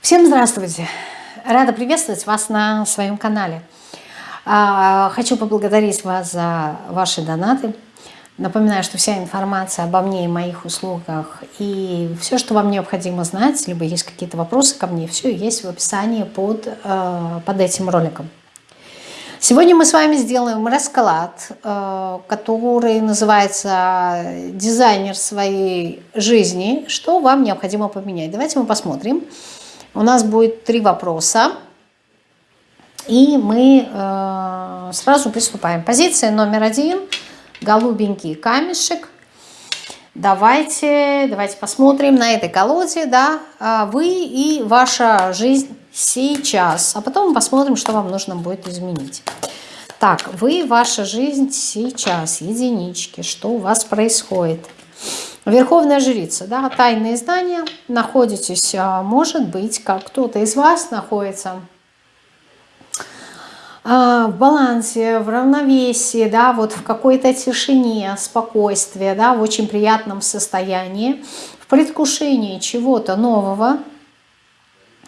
Всем здравствуйте! Рада приветствовать вас на своем канале. А, хочу поблагодарить вас за ваши донаты. Напоминаю, что вся информация обо мне и моих услугах и все, что вам необходимо знать, либо есть какие-то вопросы ко мне, все есть в описании под, э, под этим роликом. Сегодня мы с вами сделаем расклад, э, который называется «Дизайнер своей жизни». Что вам необходимо поменять? Давайте мы посмотрим. У нас будет три вопроса. И мы э, сразу приступаем. Позиция номер один. Голубенький камешек. Давайте, давайте посмотрим на этой колоде, да, а вы и ваша жизнь сейчас. А потом посмотрим, что вам нужно будет изменить. Так, вы, ваша жизнь сейчас, единички, что у вас происходит. Верховная жрица, да, тайные знания, находитесь, а, может быть, как кто-то из вас находится а, в балансе, в равновесии, да, вот в какой-то тишине, спокойствии, да, в очень приятном состоянии, в предвкушении чего-то нового,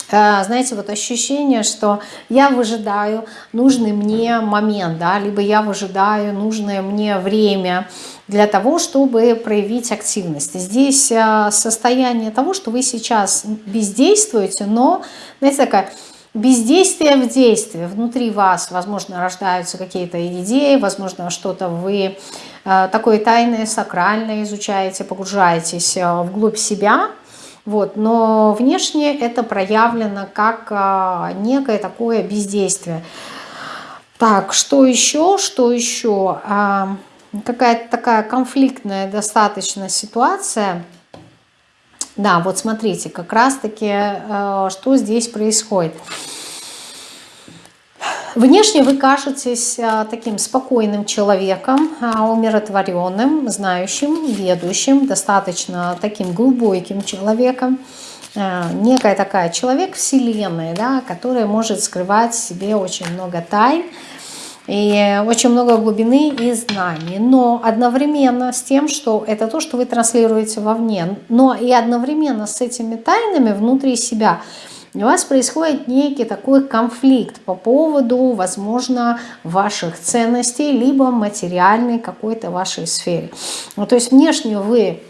знаете, вот ощущение, что я выжидаю нужный мне момент, да, либо я выжидаю нужное мне время для того, чтобы проявить активность. Здесь а, состояние того, что вы сейчас бездействуете, но, знаете, такая бездействие в действии. Внутри вас, возможно, рождаются какие-то идеи, возможно, что-то вы а, такое тайное, сакральное изучаете, погружаетесь вглубь себя – вот, но внешне это проявлено как а, некое такое бездействие. Так, что еще? Что еще? А, Какая-то такая конфликтная достаточно ситуация. Да, вот смотрите, как раз-таки, а, что здесь происходит. Внешне вы кажетесь а, таким спокойным человеком, а, умиротворенным, знающим, ведущим, достаточно таким глубоким человеком. А, некая такая человек вселенной, да, которая может скрывать в себе очень много тайн, и очень много глубины и знаний. Но одновременно с тем, что это то, что вы транслируете вовне, но и одновременно с этими тайнами внутри себя – у вас происходит некий такой конфликт по поводу, возможно, ваших ценностей, либо материальной какой-то вашей сфере. Ну, то есть внешне вы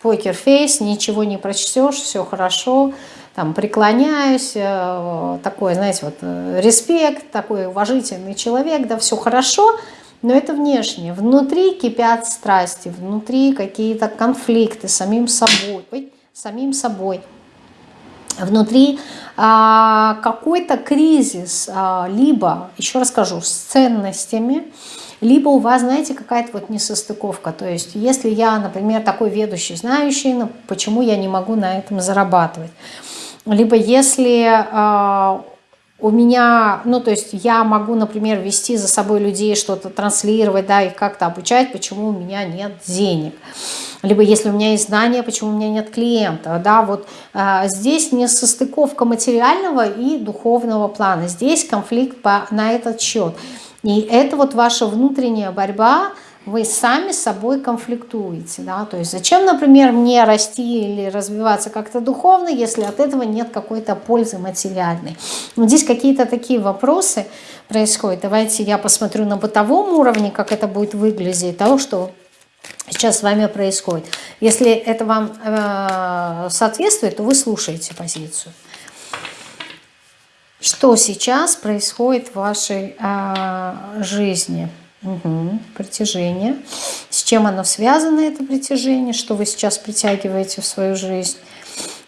покерфейс, ничего не прочтешь, все хорошо, там преклоняюсь, э, такой, знаете, вот э, респект, такой уважительный человек, да, все хорошо, но это внешне. Внутри кипят страсти, внутри какие-то конфликты с самим собой, самим собой внутри а, какой-то кризис, а, либо, еще расскажу, с ценностями, либо у вас, знаете, какая-то вот несостыковка. То есть, если я, например, такой ведущий, знающий, ну, почему я не могу на этом зарабатывать? Либо если а, у меня, ну, то есть я могу, например, вести за собой людей, что-то транслировать, да, их как-то обучать, почему у меня нет денег. Либо если у меня есть знания, почему у меня нет клиента, да, вот а, здесь не состыковка материального и духовного плана, здесь конфликт по, на этот счет. И это вот ваша внутренняя борьба, вы сами с собой конфликтуете. Да? То есть зачем, например, мне расти или развиваться как-то духовно, если от этого нет какой-то пользы материальной. Вот здесь какие-то такие вопросы происходят. Давайте я посмотрю на бытовом уровне, как это будет выглядеть, того, что сейчас с вами происходит. Если это вам э, соответствует, то вы слушаете позицию. Что сейчас происходит в вашей э, жизни? Угу, притяжение. С чем оно связано, это притяжение? Что вы сейчас притягиваете в свою жизнь?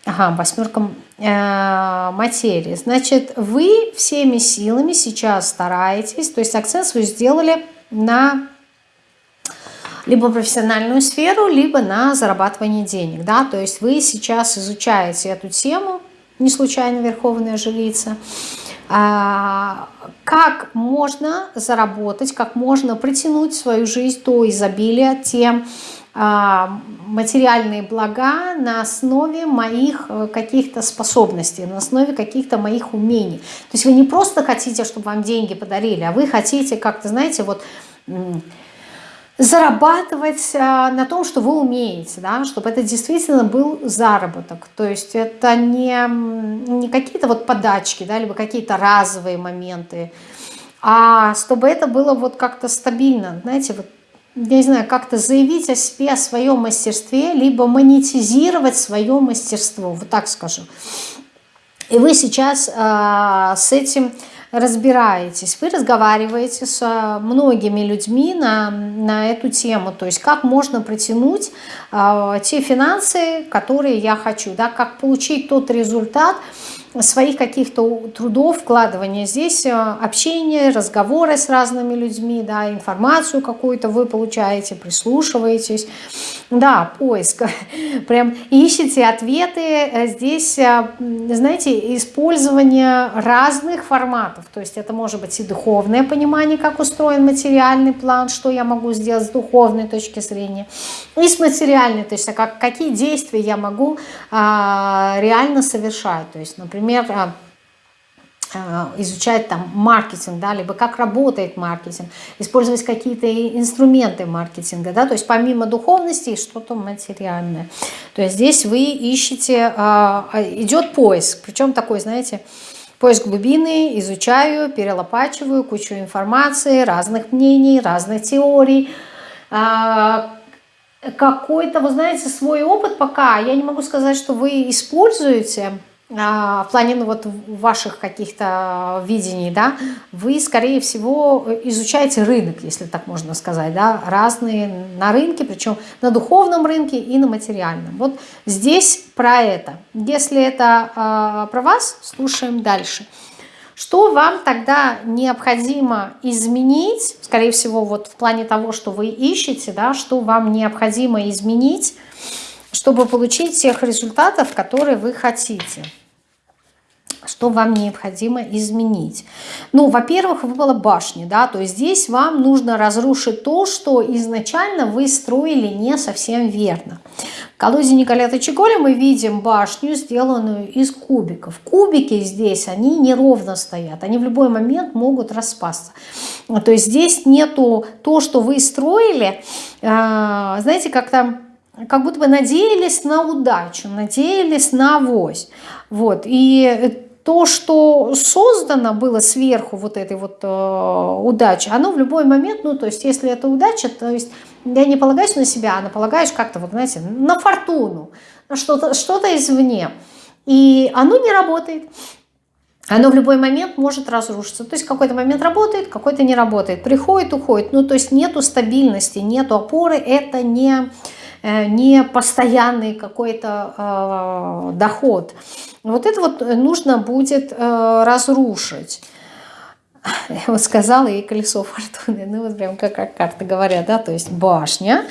Ага, восьмерка э, материи. Значит, вы всеми силами сейчас стараетесь, то есть акцент свой сделали на либо профессиональную сферу, либо на зарабатывание денег. Да? То есть вы сейчас изучаете эту тему, не случайно Верховная Жрица, как можно заработать, как можно притянуть свою жизнь то изобилие, те а, материальные блага на основе моих э, каких-то способностей, на основе каких-то моих умений. То есть вы не просто хотите, чтобы вам деньги подарили, а вы хотите как-то, знаете, вот зарабатывать а, на том, что вы умеете, да, чтобы это действительно был заработок. То есть это не, не какие-то вот подачки, да, либо какие-то разовые моменты, а чтобы это было вот как-то стабильно, знаете, вот, я не знаю, как-то заявить о себе, о своем мастерстве, либо монетизировать свое мастерство, вот так скажу. И вы сейчас э, с этим разбираетесь, вы разговариваете с э, многими людьми на, на эту тему, то есть как можно протянуть э, те финансы, которые я хочу, да, как получить тот результат, своих каких-то трудов, вкладывания. Здесь э, общение, разговоры с разными людьми, да, информацию какую-то вы получаете, прислушиваетесь. Да, поиск. Прям ищите ответы. Э, здесь, э, знаете, использование разных форматов. То есть это может быть и духовное понимание, как устроен материальный план, что я могу сделать с духовной точки зрения, и с материальной, то есть а как, какие действия я могу а, реально совершать. То есть, например, например, а, а, изучать там маркетинг, да, либо как работает маркетинг, использовать какие-то инструменты маркетинга, да, то есть помимо духовности что-то материальное. То есть здесь вы ищете, а, идет поиск, причем такой, знаете, поиск глубины, изучаю, перелопачиваю кучу информации, разных мнений, разных теорий, какой-то, вы знаете, свой опыт пока, я не могу сказать, что вы используете, в плане ну, вот ваших каких-то видений, да, вы, скорее всего, изучаете рынок, если так можно сказать, да, разные на рынке, причем на духовном рынке и на материальном. Вот здесь про это. Если это э, про вас, слушаем дальше. Что вам тогда необходимо изменить, скорее всего, вот в плане того, что вы ищете, да, что вам необходимо изменить, чтобы получить тех результатов, которые вы хотите? Что вам необходимо изменить. Ну, во-первых, выпала башня, да, то есть здесь вам нужно разрушить то, что изначально вы строили не совсем верно. В колоде Николета Чиголя мы видим башню, сделанную из кубиков. Кубики здесь, они неровно стоят, они в любой момент могут распасться. То есть здесь нету то, что вы строили, а, знаете, как там как будто бы надеялись на удачу, надеялись на авось. Вот. И то, что создано было сверху вот этой вот э, удачи, оно в любой момент, ну, то есть, если это удача, то есть, я не полагаюсь на себя, а полагаешь как-то, вот, знаете, на фортуну, на что-то что, -то, извне. И оно не работает. Оно в любой момент может разрушиться. То есть какой-то момент работает, какой-то не работает. Приходит, уходит. Ну, то есть нету стабильности, нету опоры. Это не не постоянный какой-то э, доход. Вот это вот нужно будет э, разрушить. Вот сказала, и колесо фортуны, ну вот прям как, как карты говорят, да, то есть башня,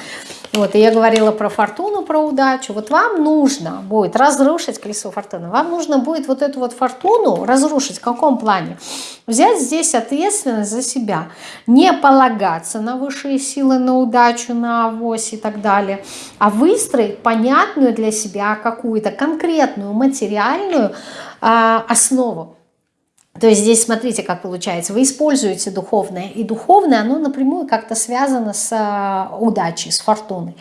вот, и я говорила про фортуну, про удачу. Вот вам нужно будет разрушить колесо фортуны. Вам нужно будет вот эту вот фортуну разрушить. В каком плане? Взять здесь ответственность за себя. Не полагаться на высшие силы, на удачу, на авось и так далее. А выстроить понятную для себя какую-то конкретную материальную э, основу. То есть здесь смотрите, как получается. Вы используете духовное, и духовное, оно напрямую как-то связано с э, удачей, с фортуной.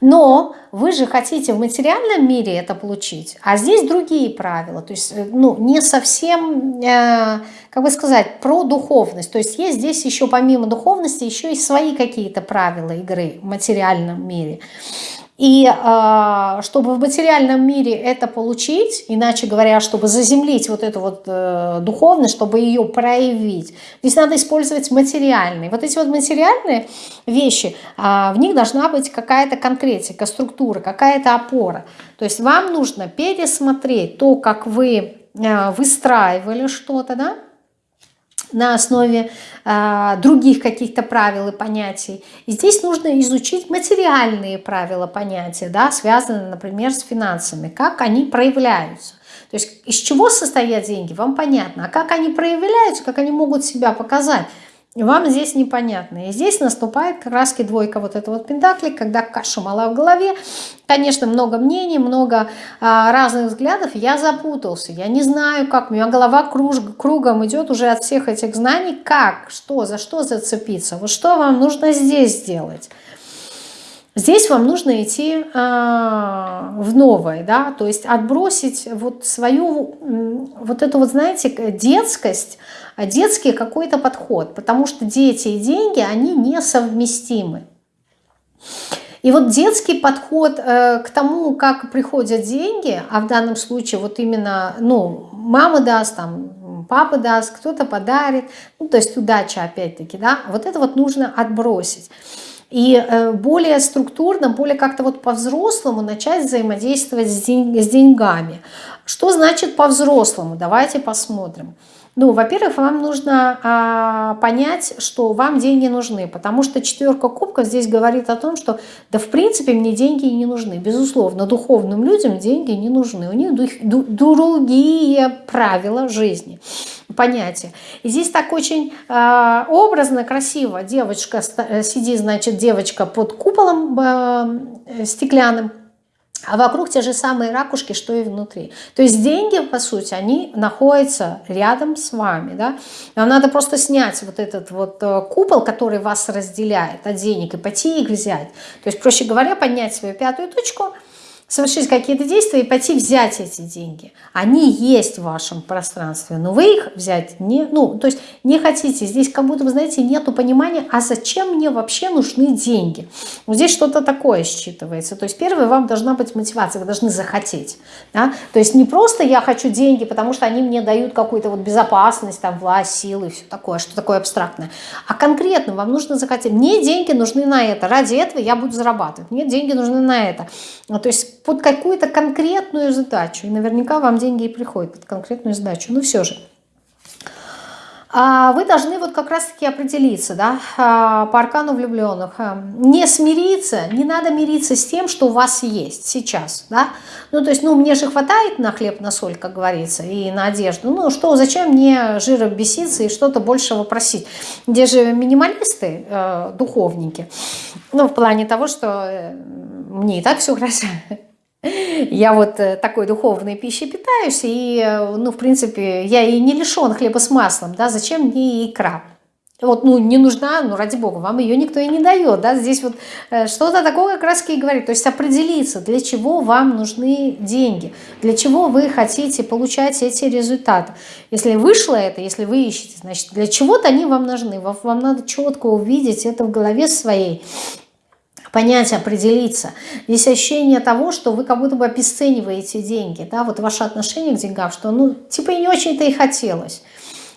Но вы же хотите в материальном мире это получить, а здесь другие правила. То есть э, ну, не совсем, э, как бы сказать, про духовность. То есть есть здесь еще помимо духовности еще и свои какие-то правила игры в материальном мире. И э, чтобы в материальном мире это получить, иначе говоря, чтобы заземлить вот эту вот э, духовность, чтобы ее проявить, здесь надо использовать материальные. Вот эти вот материальные вещи, э, в них должна быть какая-то конкретика, структура, какая-то опора. То есть вам нужно пересмотреть то, как вы э, выстраивали что-то, да, на основе э, других каких-то правил и понятий. И здесь нужно изучить материальные правила понятия, да, связанные, например, с финансами, как они проявляются. То есть из чего состоят деньги, вам понятно. А как они проявляются, как они могут себя показать, вам здесь непонятно. И здесь наступает раз двойка вот этого вот пентакли, когда каша мала в голове. Конечно, много мнений, много а, разных взглядов. Я запутался, я не знаю, как. У меня голова круж, кругом идет уже от всех этих знаний. Как, что, за что зацепиться. Вот что вам нужно здесь сделать. Здесь вам нужно идти э, в новое, да, то есть отбросить вот свою, вот эту вот, знаете, детскость, детский какой-то подход, потому что дети и деньги, они несовместимы. И вот детский подход э, к тому, как приходят деньги, а в данном случае вот именно, ну, мама даст, там, папа даст, кто-то подарит, ну, то есть удача опять-таки, да, вот это вот нужно отбросить и э, более структурно, более как-то вот по-взрослому начать взаимодействовать с, деньгами. Что значит по-взрослому? Давайте посмотрим. Ну, во-первых, вам нужно а, понять, что вам деньги нужны, потому что четверка кубков здесь говорит о том, что да в принципе мне деньги не нужны. Безусловно, духовным людям деньги не нужны. У них другие правила жизни, понятия. И здесь так очень а, образно, красиво девочка э, сидит, значит, девочка под куполом а, стеклянным, а вокруг те же самые ракушки, что и внутри. То есть деньги, по сути, они находятся рядом с вами. Да? Вам надо просто снять вот этот вот э, купол, который вас разделяет от денег, и пойти их взять. То есть, проще говоря, поднять свою пятую точку – совершить какие-то действия и пойти взять эти деньги. Они есть в вашем пространстве, но вы их взять не, ну, то есть не хотите. Здесь как будто, вы знаете, нету понимания, а зачем мне вообще нужны деньги. Вот здесь что-то такое считывается. То есть первое, вам должна быть мотивация, вы должны захотеть. Да? То есть не просто я хочу деньги, потому что они мне дают какую-то вот безопасность, там, власть, силы, все такое, что такое абстрактное. А конкретно вам нужно захотеть. Мне деньги нужны на это. Ради этого я буду зарабатывать. Мне деньги нужны на это. То есть под какую-то конкретную задачу. И наверняка вам деньги и приходят под конкретную задачу. Но все же. А вы должны вот как раз-таки определиться, да, а, по аркану влюбленных. А, не смириться, не надо мириться с тем, что у вас есть сейчас, да. Ну, то есть, ну, мне же хватает на хлеб, на соль, как говорится, и на одежду. Ну, что, зачем мне жира беситься и что-то большего просить? Где же минималисты, э, духовники? Ну, в плане того, что э, мне и так все хорошо. Я вот э, такой духовной пищей питаюсь, и, э, ну, в принципе, я и не лишен хлеба с маслом, да, зачем мне икра? Вот, ну, не нужна, ну, ради бога, вам ее никто и не дает, да, здесь вот э, что-то такое как раз и говорит, то есть определиться, для чего вам нужны деньги, для чего вы хотите получать эти результаты. Если вышло это, если вы ищете, значит, для чего-то они вам нужны, вам, вам надо четко увидеть это в голове своей, понять, определиться. Здесь ощущение того, что вы как будто бы обесцениваете деньги, да, вот ваше отношение к деньгам, что ну типа и не очень-то и хотелось.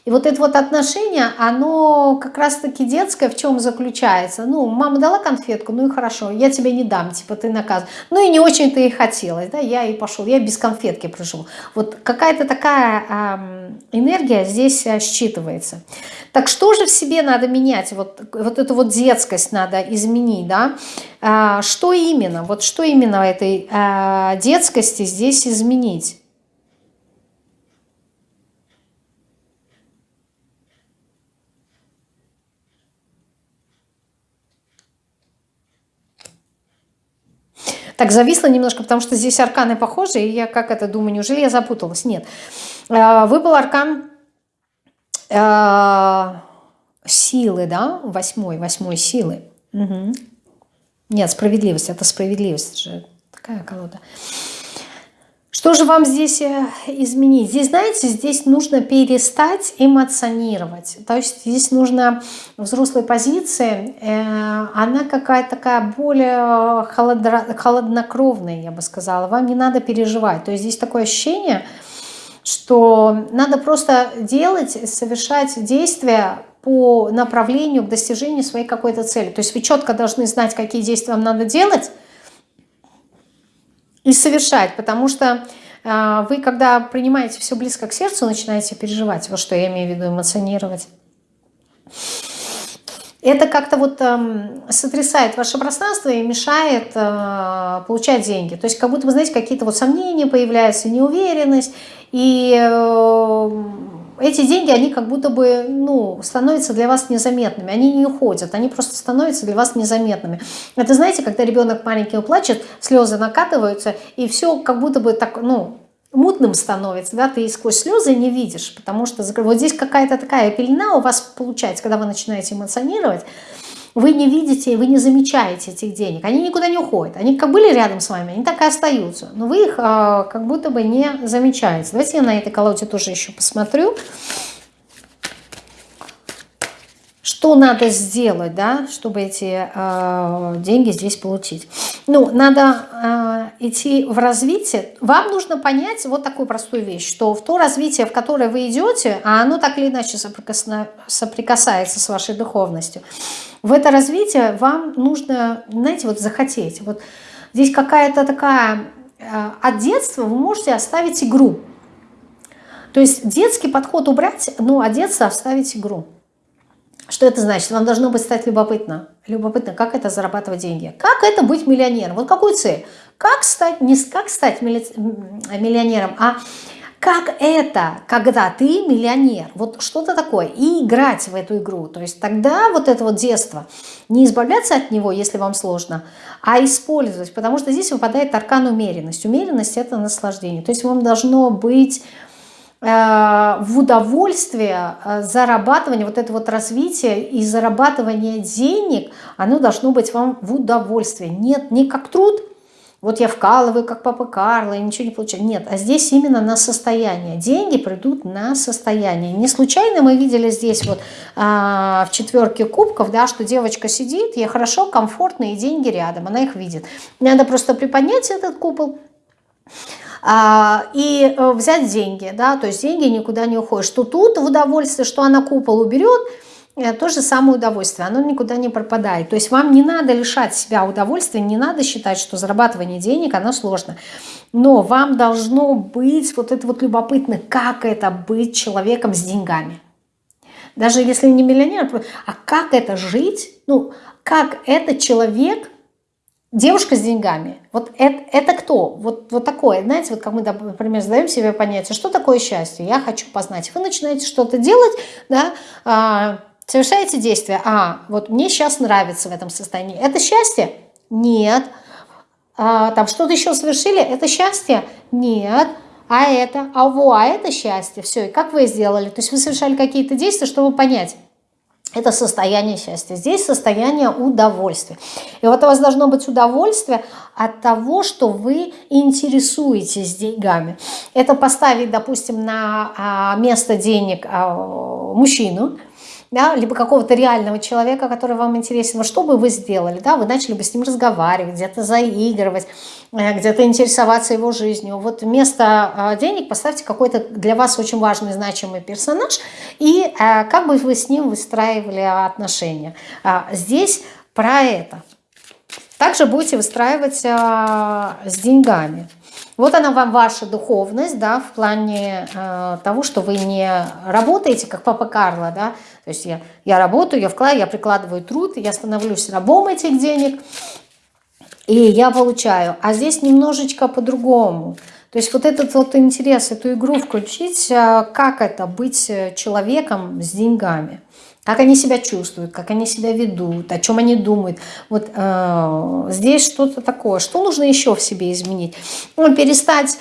И вот это вот отношение, оно как раз-таки детское в чем заключается? Ну, мама дала конфетку, ну и хорошо, я тебе не дам, типа ты наказ. Ну и не очень-то и хотелось, да, я и пошел, я без конфетки пришел. Вот какая-то такая э, энергия здесь э, считывается. Так что же в себе надо менять? Вот, вот эту вот детскость надо изменить, да? А, что именно? Вот что именно этой а, детскости здесь изменить? Так, зависла немножко, потому что здесь арканы похожи, и я как это думаю, неужели я запуталась? Нет. А, выпал аркан э, силы, да, восьмой, восьмой силы. Угу. Нет, справедливость, это справедливость же, такая колода. Что же вам здесь э, изменить? Здесь, знаете, здесь нужно перестать эмоционировать. То есть здесь нужно взрослой позиции, э, она какая-то такая более холодро, холоднокровная, я бы сказала. Вам не надо переживать. То есть здесь такое ощущение, что надо просто делать, совершать действия по направлению к достижению своей какой-то цели. То есть вы четко должны знать, какие действия вам надо делать, и совершать, потому что э, вы, когда принимаете все близко к сердцу, начинаете переживать, вот что я имею в виду, эмоционировать. Это как-то вот э, сотрясает ваше пространство и мешает э, получать деньги. То есть как будто, вы знаете, какие-то вот сомнения появляются, неуверенность. И э, эти деньги, они как будто бы, ну, становятся для вас незаметными, они не уходят, они просто становятся для вас незаметными. Это знаете, когда ребенок маленький плачет, слезы накатываются, и все как будто бы так, ну, мутным становится, да, ты сквозь слезы не видишь, потому что вот здесь какая-то такая пелена у вас получается, когда вы начинаете эмоционировать, вы не видите, вы не замечаете этих денег, они никуда не уходят, они как были рядом с вами, они так и остаются, но вы их а, как будто бы не замечаете. Давайте я на этой колоде тоже еще посмотрю. Что надо сделать, да, чтобы эти э, деньги здесь получить? Ну, надо э, идти в развитие. Вам нужно понять вот такую простую вещь, что в то развитие, в которое вы идете, а оно так или иначе соприкасается с вашей духовностью, в это развитие вам нужно, знаете, вот захотеть. Вот здесь какая-то такая... Э, от детства вы можете оставить игру. То есть детский подход убрать, ну, а детство оставить игру. Что это значит? Вам должно быть стать любопытно. Любопытно, как это зарабатывать деньги. Как это быть миллионером? Вот какую цель? Как стать, не как стать миллионером, а как это, когда ты миллионер, вот что-то такое, и играть в эту игру. То есть тогда вот это вот детство, не избавляться от него, если вам сложно, а использовать, потому что здесь выпадает аркан умеренность. Умеренность – это наслаждение. То есть вам должно быть в удовольствие э, зарабатывание, вот это вот развитие и зарабатывание денег, оно должно быть вам в удовольствие. Нет, не как труд – вот я вкалываю, как папа Карло, и ничего не получаю. Нет, а здесь именно на состояние. Деньги придут на состояние. Не случайно мы видели здесь вот а, в четверке кубков, да, что девочка сидит, ей хорошо, комфортно, и деньги рядом, она их видит. Надо просто приподнять этот купол, и э, взять деньги, да, то есть деньги никуда не уходят. Что тут в удовольствие, что она купол уберет – Э, то же самое удовольствие, оно никуда не пропадает. То есть вам не надо лишать себя удовольствия, не надо считать, что зарабатывание денег, оно сложно. Но вам должно быть вот это вот любопытно, как это быть человеком с деньгами. Даже если не миллионер, а как это жить, ну, как это человек, девушка с деньгами, вот это, это кто? Вот, вот такое, знаете, вот как мы, например, задаем себе понятие, что такое счастье, я хочу познать. Вы начинаете что-то делать, да, а, Совершаете действие. А, вот мне сейчас нравится в этом состоянии. Это счастье? Нет. А, там что-то еще совершили? Это счастье? Нет. А это? А во, а это счастье. Все, и как вы сделали? То есть вы совершали какие-то действия, чтобы понять. Это состояние счастья. Здесь состояние удовольствия. И вот у вас должно быть удовольствие от того, что вы интересуетесь деньгами. Это поставить, допустим, на а, место денег а, мужчину, да, либо какого-то реального человека, который вам интересен, что бы вы сделали, да, вы начали бы с ним разговаривать, где-то заигрывать, э, где-то интересоваться его жизнью. Вот вместо э, денег поставьте какой-то для вас очень важный, значимый персонаж, и э, как бы вы с ним выстраивали отношения. А, здесь про это. Также будете выстраивать с деньгами. Вот она вам ваша духовность, да, в плане э, того, что вы не работаете, как папа Карло, да, то есть я, я работаю, я вкладываю, я прикладываю труд, я становлюсь рабом этих денег, и я получаю. А здесь немножечко по-другому. То есть вот этот вот интерес, эту игру включить, э, как это быть человеком с деньгами как они себя чувствуют, как они себя ведут, о чем они думают. Вот э, здесь что-то такое. Что нужно еще в себе изменить? Ну, перестать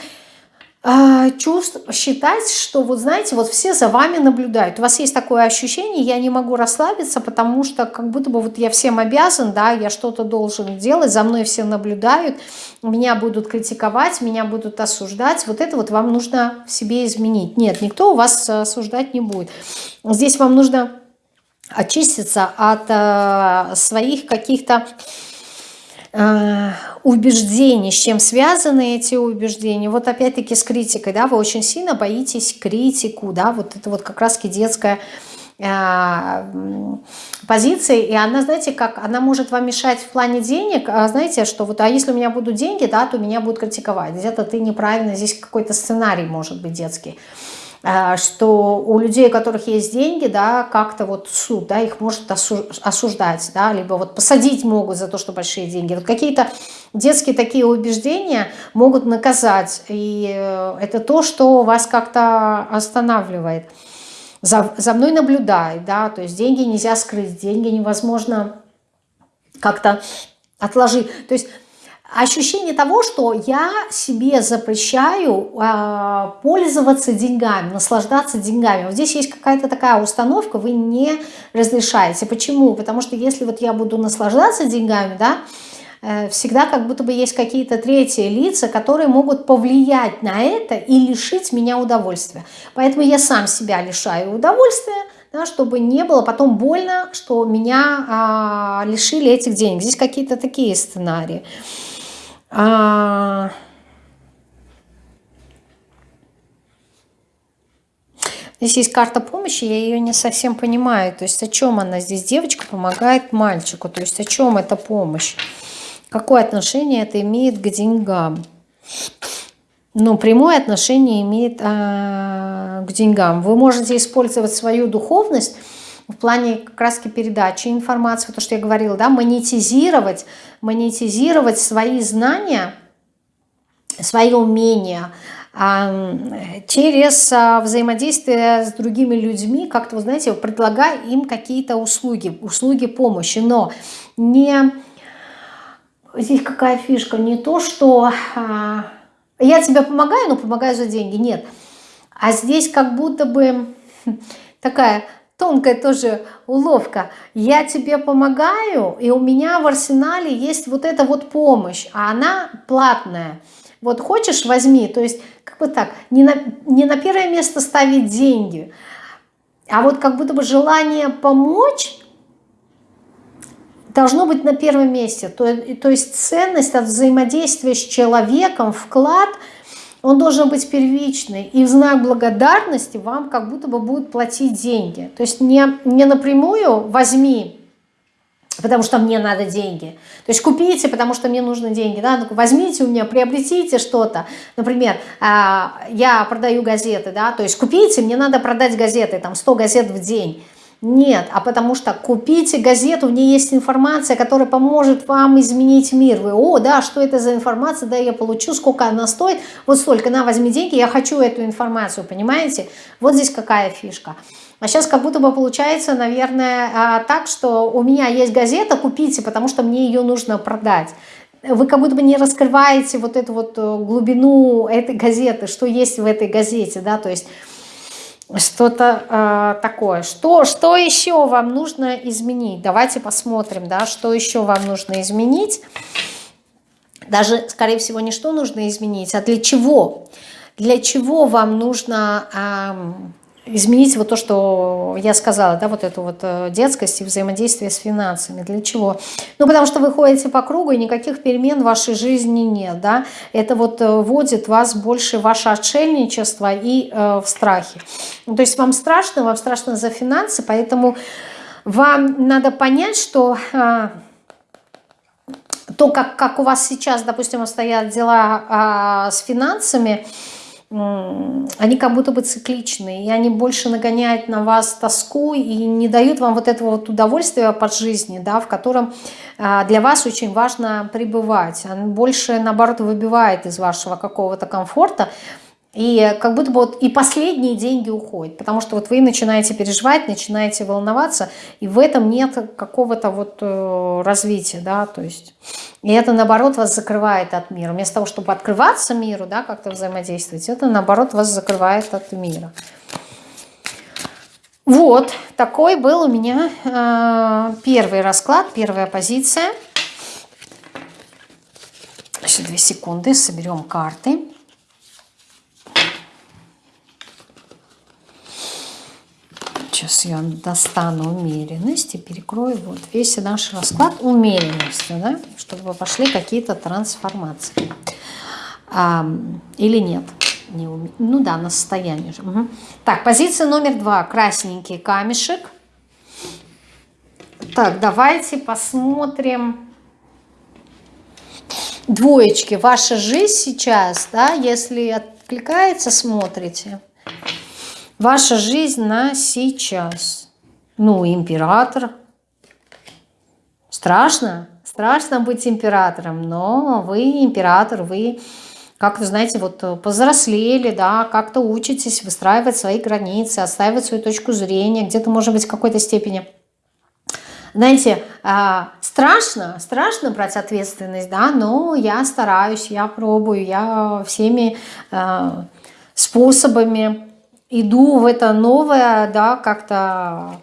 э, чувств, считать, что вот знаете, вот все за вами наблюдают. У вас есть такое ощущение, я не могу расслабиться, потому что как будто бы вот я всем обязан, да, я что-то должен делать, за мной все наблюдают, меня будут критиковать, меня будут осуждать. Вот это вот вам нужно в себе изменить. Нет, никто у вас осуждать не будет. Здесь вам нужно очиститься от э, своих каких-то э, убеждений, с чем связаны эти убеждения. Вот опять-таки с критикой, да, вы очень сильно боитесь критику, да, вот это вот как раз-таки детская э, позиция, и она, знаете, как, она может вам мешать в плане денег, а знаете, что вот, а если у меня будут деньги, да, то меня будут критиковать, где-то ты неправильно, здесь какой-то сценарий может быть детский. Э, что у людей, у которых есть деньги, да, как-то вот суд, да, их может осуждать, да, либо вот посадить могут за то, что большие деньги. Вот какие-то детские такие убеждения могут наказать, и э, это то, что вас как-то останавливает. за, за мной наблюдает, да, то есть деньги нельзя скрыть, деньги невозможно как-то отложить. То есть ощущение того, что я себе запрещаю э, пользоваться деньгами, наслаждаться деньгами. Вот здесь есть какая-то такая установка, вы не разрешаете. Почему? Потому что если вот я буду наслаждаться деньгами, да, Э, всегда как будто бы есть какие-то третьи лица, которые могут повлиять на это и лишить меня удовольствия. Поэтому я сам себя лишаю удовольствия, да, чтобы не было потом больно, что меня а, лишили этих денег. Здесь какие-то такие сценарии. А... Здесь есть карта помощи, я ее не совсем понимаю. То есть о чем она здесь? Девочка помогает мальчику. То есть о чем эта помощь? Какое отношение это имеет к деньгам? Ну, прямое отношение имеет а, к деньгам. Вы можете использовать свою духовность в плане как раз передачи информации, то, что я говорила, да, монетизировать, монетизировать свои знания, свои умения через а, взаимодействие с другими людьми, как-то, вы знаете, предлагая им какие-то услуги, услуги помощи, но не здесь какая фишка? Не то, что а, я тебе помогаю, но помогаю за деньги. Нет. А здесь как будто бы такая тонкая тоже уловка. Я тебе помогаю, и у меня в арсенале есть вот эта вот помощь, а она платная. Вот хочешь, возьми. То есть, как бы так, не на, не на первое место ставить деньги, а вот как будто бы желание помочь должно быть на первом месте. То, то есть ценность от взаимодействия с человеком, вклад, он должен быть первичный. И в знак благодарности вам как будто бы будут платить деньги. То есть не, не напрямую возьми, потому что мне надо деньги. То есть купите, потому что мне нужны деньги. Да? Ну, возьмите у меня, приобретите что-то. Например, а, я продаю газеты, да? то есть купите, мне надо продать газеты, там 100 газет в день. Нет, а потому что купите газету, в ней есть информация, которая поможет вам изменить мир. Вы, о, да, что это за информация, да, я получу, сколько она стоит, вот столько, на, возьми деньги, я хочу эту информацию, понимаете? Вот здесь какая фишка. А сейчас как будто бы получается, наверное, а, так, что у меня есть газета, купите, потому что мне ее нужно продать. Вы как будто бы не раскрываете вот эту вот э, глубину этой газеты, что есть в этой газете, да, то есть что-то э, такое. Что, что еще вам нужно изменить? Давайте посмотрим, да, что еще вам нужно изменить. Даже, скорее всего, не что нужно изменить, а для чего. Для чего вам нужно э, изменить вот то, что я сказала, да, вот эту вот э, детскость и взаимодействие с финансами. Для чего? Ну, потому что вы ходите по кругу, и никаких перемен в вашей жизни нет, да. Это вот э, вводит вас больше в ваше отшельничество и э, в страхе. То есть вам страшно, вам страшно за финансы, поэтому вам надо понять, что... Э, то, как, как у вас сейчас, допустим, обстоят дела э, с финансами, они как будто бы цикличные, и они больше нагоняют на вас тоску и не дают вам вот этого вот удовольствия под жизни, да, в котором а, для вас очень важно пребывать. Он больше, наоборот, выбивает из вашего какого-то комфорта, и как будто бы вот и последние деньги уходят, потому что вот вы начинаете переживать, начинаете волноваться, и в этом нет какого-то вот э, развития, да, то есть, и это наоборот вас закрывает от мира. Вместо того, чтобы открываться миру, да, как-то взаимодействовать, это наоборот вас закрывает от мира. Вот, такой был у меня э, первый расклад, первая позиция. Еще две секунды, соберем карты. Сейчас я достану умеренность и перекрою вот весь наш расклад умеренностью, да, чтобы пошли какие-то трансформации. А, или нет? Не уме... Ну да, на состояние же. Угу. Так, позиция номер два. Красненький камешек. Так, давайте посмотрим. Двоечки. Ваша жизнь сейчас, да, если откликается, смотрите. Ваша жизнь на сейчас. Ну, император. Страшно. Страшно быть императором, но вы император, вы как-то, знаете, вот повзрослели, да, как-то учитесь выстраивать свои границы, отстаивать свою точку зрения, где-то, может быть, в какой-то степени знаете, а, страшно, страшно брать ответственность, да, но я стараюсь, я пробую, я всеми а, способами иду в это новое, да, как-то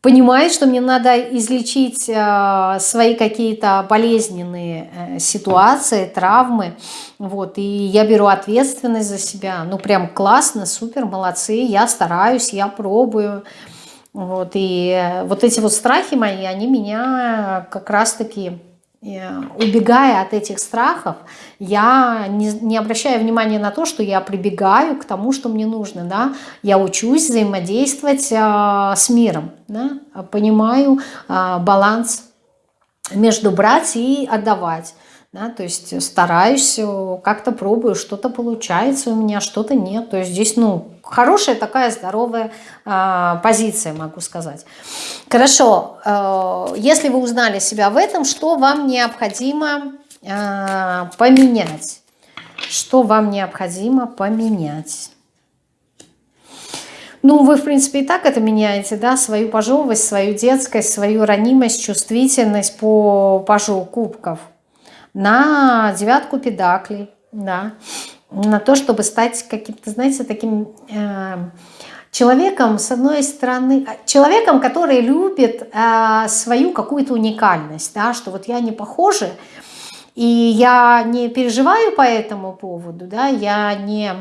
понимаю, что мне надо излечить а, свои какие-то болезненные э, ситуации, травмы, вот, и я беру ответственность за себя, ну, прям классно, супер, молодцы, я стараюсь, я пробую, вот, и э, вот эти вот страхи мои, они меня как раз-таки, э, убегая от этих страхов, я не, не обращаю внимания на то, что я прибегаю к тому, что мне нужно, да, я учусь взаимодействовать а, с миром, да, понимаю а, баланс между брать и отдавать. Да, то есть стараюсь, как-то пробую, что-то получается у меня, что-то нет. То есть здесь, ну, хорошая такая здоровая э, позиция, могу сказать. Хорошо, э, если вы узнали себя в этом, что вам необходимо э, поменять? Что вам необходимо поменять? Ну, вы, в принципе, и так это меняете, да, свою пожевость, свою детскость, свою ранимость, чувствительность по пажу кубков – на девятку педаклей, да, на то, чтобы стать каким-то, знаете, таким э, человеком, с одной стороны, человеком, который любит э, свою какую-то уникальность, да, что вот я не похожа, и я не переживаю по этому поводу, да, я не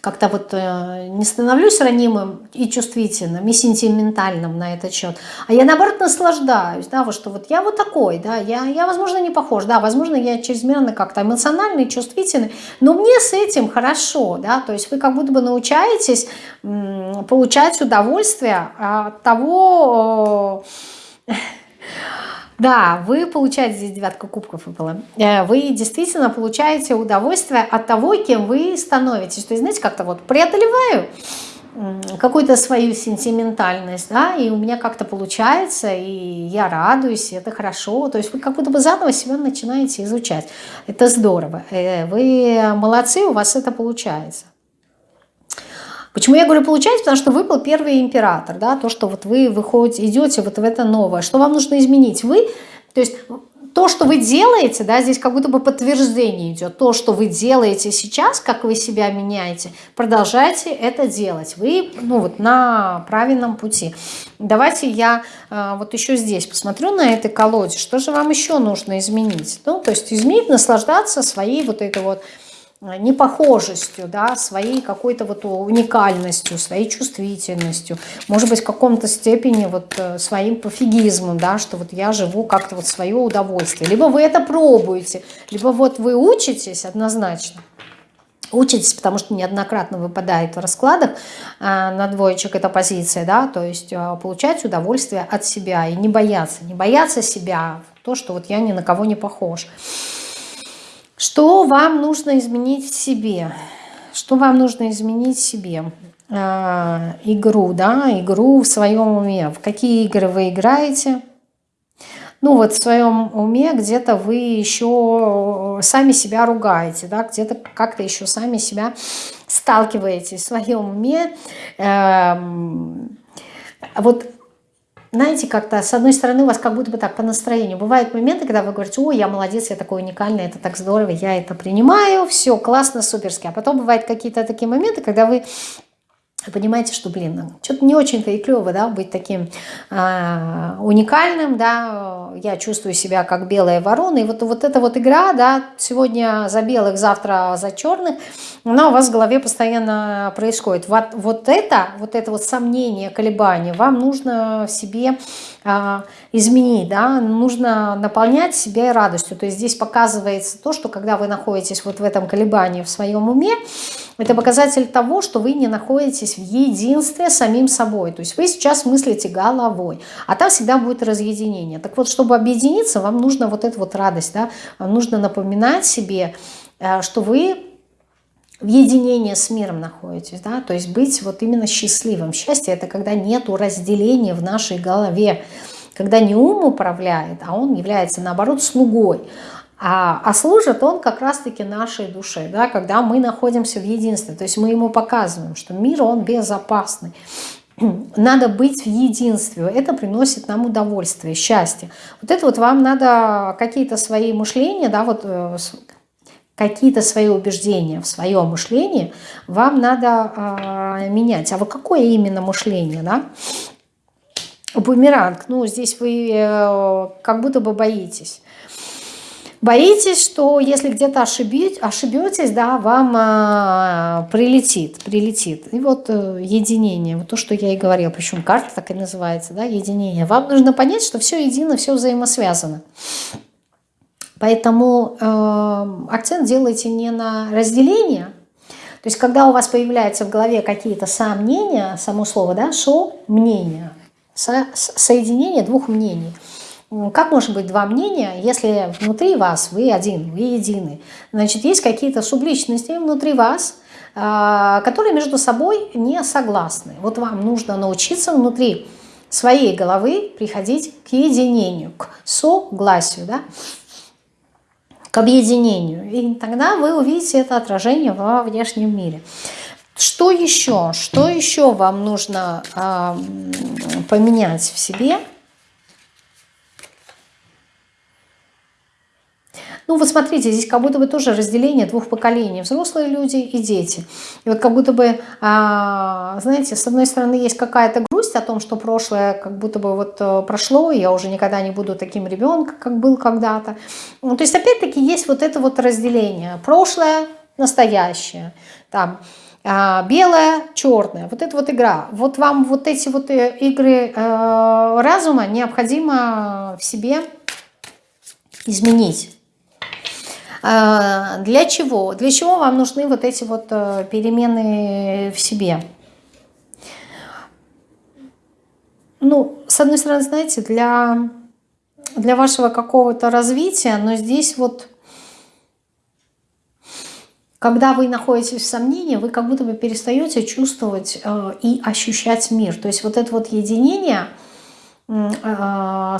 как-то вот э, не становлюсь ранимым и чувствительным, и сентиментальным на этот счет, а я наоборот наслаждаюсь, да, вот что вот я вот такой, да, я, я возможно, не похож, да, возможно, я чрезмерно как-то эмоциональный, чувствительный, но мне с этим хорошо, да, то есть вы как будто бы научаетесь получать удовольствие от того, да, вы получаете, здесь девятка кубков выпала, э, вы действительно получаете удовольствие от того, кем вы становитесь. То есть, знаете, как-то вот преодолеваю какую-то свою сентиментальность, да, и у меня как-то получается, и я радуюсь, и это хорошо. То есть вы как будто бы заново себя начинаете изучать. Это здорово. Э, вы молодцы, у вас это получается. Почему я говорю получается? Потому что выпал первый император, да, то, что вот вы выходите, идете вот в это новое. Что вам нужно изменить? Вы, то есть то, что вы делаете, да, здесь как будто бы подтверждение идет. То, что вы делаете сейчас, как вы себя меняете, продолжайте это делать. Вы, ну вот, на правильном пути. Давайте я э, вот еще здесь посмотрю на этой колоде, что же вам еще нужно изменить. Ну, то есть изменить, наслаждаться своей вот этой вот непохожестью, да, своей какой-то вот уникальностью, своей чувствительностью, может быть, в каком-то степени вот э, своим пофигизмом, да, что вот я живу как-то вот свое удовольствие. Либо вы это пробуете, либо вот вы учитесь однозначно, учитесь, потому что неоднократно выпадает в раскладах э, на двоечек эта позиция, да, то есть э, получать удовольствие от себя и не бояться, не бояться себя, то, что вот я ни на кого не похож. Что вам нужно изменить в себе? Что вам нужно изменить в себе? А, игру, да, игру в своем уме. В какие игры вы играете? Ну вот в своем уме где-то вы еще сами себя ругаете, да, где-то как-то еще сами себя сталкиваетесь в своем уме. Эм, вот знаете, как-то с одной стороны у вас как будто бы так по настроению. Бывают моменты, когда вы говорите, о, я молодец, я такой уникальный, это так здорово, я это принимаю, все, классно, суперски. А потом бывают какие-то такие моменты, когда вы понимаете, что, блин, что-то не очень-то и клево, да, быть таким э, уникальным, да, я чувствую себя как белая ворона, и вот, вот эта вот игра, да, сегодня за белых, завтра за черных, она у вас в голове постоянно происходит. Вот, вот это, вот это вот сомнение, колебание, вам нужно в себе э, изменить, да, нужно наполнять себя радостью, то есть здесь показывается то, что когда вы находитесь вот в этом колебании в своем уме, это показатель того, что вы не находитесь в единстве с самим собой. То есть вы сейчас мыслите головой, а там всегда будет разъединение. Так вот, чтобы объединиться, вам нужно вот эту вот радость, да, вам нужно напоминать себе, э, что вы в единении с миром находитесь, да, то есть быть вот именно счастливым. Счастье – это когда нету разделения в нашей голове, когда не ум управляет, а он является, наоборот, слугой. А, а служит он как раз-таки нашей душе, да, когда мы находимся в единстве. То есть мы ему показываем, что мир, он безопасный. Надо быть в единстве. Это приносит нам удовольствие, счастье. Вот это вот вам надо какие-то свои мышления, да, вот э, какие-то свои убеждения в своем мышлении вам надо э, менять. А вот какое именно мышление, да? Бумеранг, ну здесь вы э, как будто бы боитесь. Боитесь, что если где-то ошибетесь, да, вам а, прилетит, прилетит. И вот а, единение, вот то, что я и говорила, причем карта так и называется, да, единение. Вам нужно понять, что все едино, все взаимосвязано. Поэтому э, акцент делайте не на разделение, то есть когда у вас появляются в голове какие-то сомнения, само слово, да, шо, мнение, со, соединение двух мнений – как может быть два мнения, если внутри вас вы один, вы единый? Значит, есть какие-то субличности внутри вас, а, которые между собой не согласны. Вот вам нужно научиться внутри своей головы приходить к единению, к согласию, да? к объединению. И тогда вы увидите это отражение во внешнем мире. Что еще? Что еще вам нужно э, поменять в себе – Ну вот смотрите, здесь как будто бы тоже разделение двух поколений, взрослые люди и дети. И вот как будто бы, а, знаете, с одной стороны есть какая-то грусть о том, что прошлое как будто бы вот э, прошло, я уже никогда не буду таким ребенком, как был когда-то. Ну, то есть опять-таки есть вот это вот разделение. Прошлое, настоящее. Там, а, белое, черное. Вот это вот игра. Вот вам вот эти вот э, игры э, разума необходимо в себе изменить. А, для чего? Для чего вам нужны вот эти вот э, перемены в себе? Ну, с одной стороны, знаете, для, для вашего какого-то развития, но здесь вот, когда вы находитесь в сомнении, вы как будто бы перестаете чувствовать э, и ощущать мир. То есть вот это вот единение, э,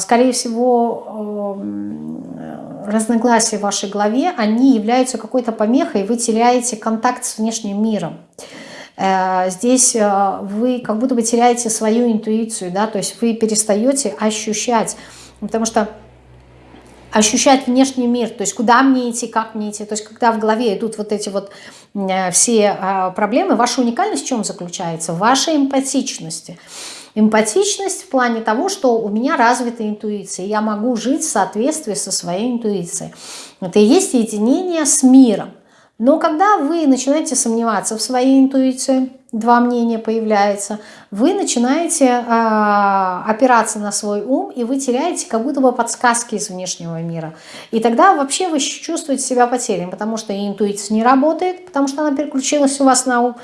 скорее всего, э, разногласия в вашей голове, они являются какой-то помехой, вы теряете контакт с внешним миром. Э, здесь э, вы как будто бы теряете свою интуицию, да, то есть вы перестаете ощущать, потому что ощущать внешний мир, то есть куда мне идти, как мне идти, то есть когда в голове идут вот эти вот все проблемы, ваша уникальность в чем заключается? В вашей эмпатичности. Эмпатичность в плане того, что у меня развита интуиция, я могу жить в соответствии со своей интуицией. Это и есть единение с миром. Но когда вы начинаете сомневаться в своей интуиции, два мнения появляется, вы начинаете э, опираться на свой ум, и вы теряете как будто бы подсказки из внешнего мира. И тогда вообще вы чувствуете себя потерянным, потому что интуиция не работает, потому что она переключилась у вас на ум,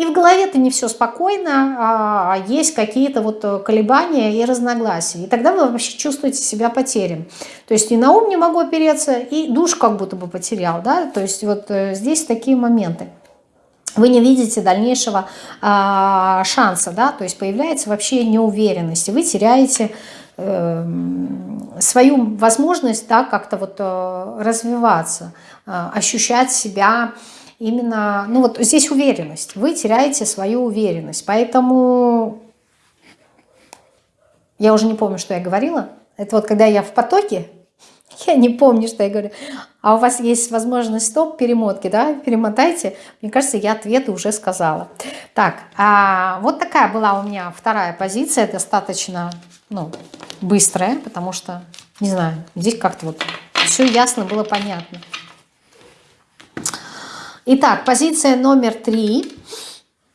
и в голове-то не все спокойно, а, а есть какие-то вот э, колебания и разногласия. И тогда вы вообще чувствуете себя потерян. То есть и на ум не могу опереться, и душ как будто бы потерял. Да? То есть вот э, здесь такие моменты. Вы не видите дальнейшего а, шанса, да? то есть появляется вообще неуверенность, вы теряете э, свою возможность да, как-то вот э, развиваться, э, ощущать себя именно, ну вот здесь уверенность. Вы теряете свою уверенность. Поэтому я уже не помню, что я говорила. Это вот когда я в потоке, я не помню, что я говорю. А у вас есть возможность стоп, перемотки, да, перемотайте. Мне кажется, я ответы уже сказала. Так, а вот такая была у меня вторая позиция, достаточно, ну, быстрая, потому что, не знаю, здесь как-то вот все ясно было понятно. Итак, позиция номер три.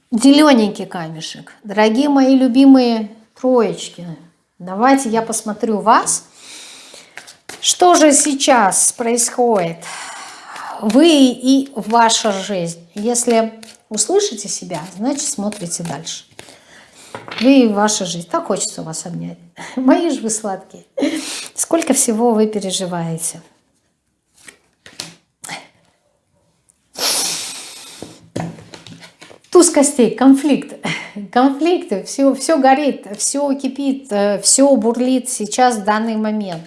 Зелененький камешек. Дорогие мои любимые троечки, давайте я посмотрю вас. Что же сейчас происходит? Вы и ваша жизнь. Если услышите себя, значит смотрите дальше. Вы и ваша жизнь. Так хочется вас обнять. Мои же вы сладкие. Сколько всего вы переживаете. Костей, конфликт. Конфликты, все, все горит, все кипит, все бурлит сейчас в данный момент.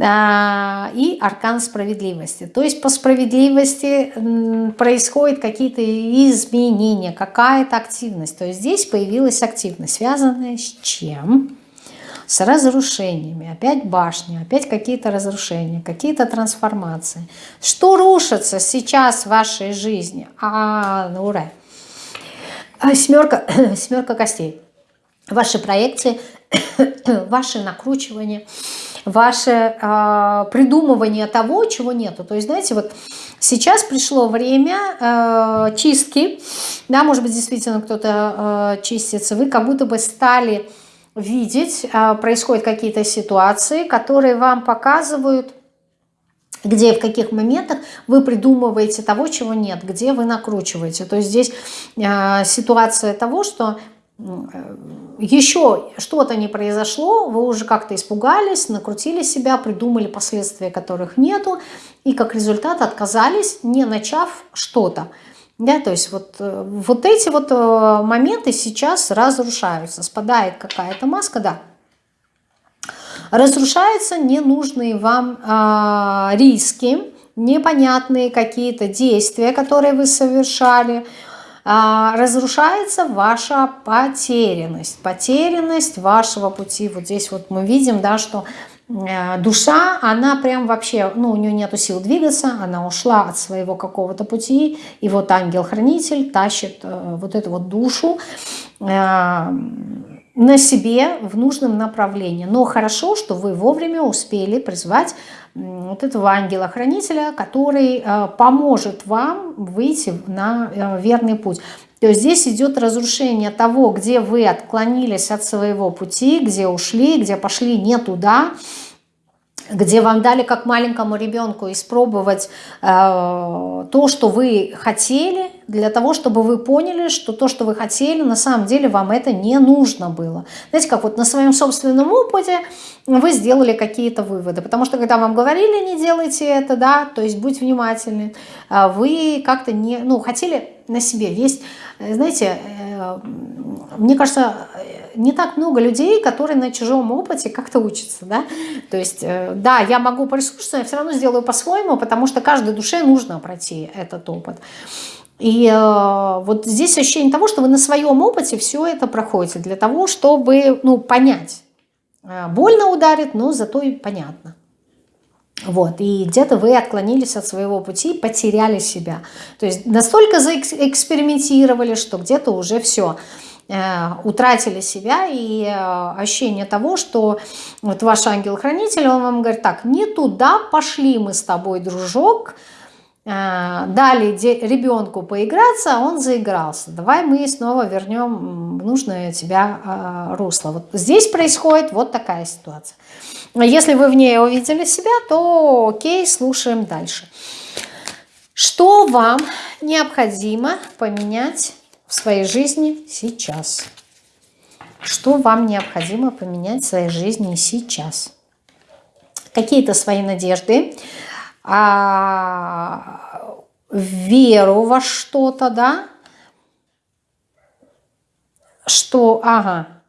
а, и аркан справедливости. То есть по справедливости происходят какие-то изменения, какая-то активность. То есть здесь появилась активность, связанная с чем? С разрушениями. Опять башня, опять какие-то разрушения, какие-то трансформации. Что рушится сейчас в вашей жизни? А, ну ура! Семерка, семерка костей. Ваши проекции, ваши накручивания – ваше э, придумывание того, чего нету. То есть, знаете, вот сейчас пришло время э, чистки, да, может быть, действительно кто-то э, чистится, вы как будто бы стали видеть, э, происходят какие-то ситуации, которые вам показывают, где в каких моментах вы придумываете того, чего нет, где вы накручиваете. То есть здесь э, ситуация того, что еще что-то не произошло, вы уже как-то испугались, накрутили себя, придумали последствия, которых нету, и как результат отказались, не начав что-то. Да, то есть вот, э, вот эти вот э, моменты сейчас разрушаются, спадает какая-то маска, да. Разрушаются ненужные вам э, риски, непонятные какие-то действия, которые вы совершали, а, разрушается ваша потерянность, потерянность вашего пути. Вот здесь вот мы видим, да, что э, душа, она прям вообще, ну, у нее нету сил двигаться, она ушла от своего какого-то пути, и вот ангел-хранитель тащит э, вот эту вот душу. Э, на себе в нужном направлении. Но хорошо, что вы вовремя успели призвать вот этого ангела-хранителя, который э, поможет вам выйти на э, верный путь. То есть здесь идет разрушение того, где вы отклонились от своего пути, где ушли, где пошли не туда, где вам дали как маленькому ребенку испробовать э, то, что вы хотели, для того, чтобы вы поняли, что то, что вы хотели, на самом деле вам это не нужно было. Знаете, как вот на своем собственном опыте вы сделали какие-то выводы, потому что когда вам говорили, не делайте это, да, то есть будь внимательны, а вы как-то не, ну, хотели на себе. Есть, знаете, э, мне кажется, не так много людей, которые на чужом опыте как-то учатся, да, то есть, э, да, я могу прислушаться, я все равно сделаю по-своему, потому что каждой душе нужно пройти этот опыт. И э, вот здесь ощущение того, что вы на своем опыте все это проходите для того, чтобы ну, понять. Э, больно ударит, но зато и понятно. Вот, и где-то вы отклонились от своего пути, потеряли себя. То есть настолько заэкспериментировали, что где-то уже все э, утратили себя и э, ощущение того, что вот ваш ангел-хранитель, он вам говорит, так, не туда пошли мы с тобой, дружок, дали ребенку поиграться, он заигрался. Давай мы снова вернем нужное тебя э, русло. Вот здесь происходит вот такая ситуация. Если вы в ней увидели себя, то окей, слушаем дальше. Что вам необходимо поменять в своей жизни сейчас? Что вам необходимо поменять в своей жизни сейчас? Какие-то свои надежды, а, веру во что-то, да? Что, ага,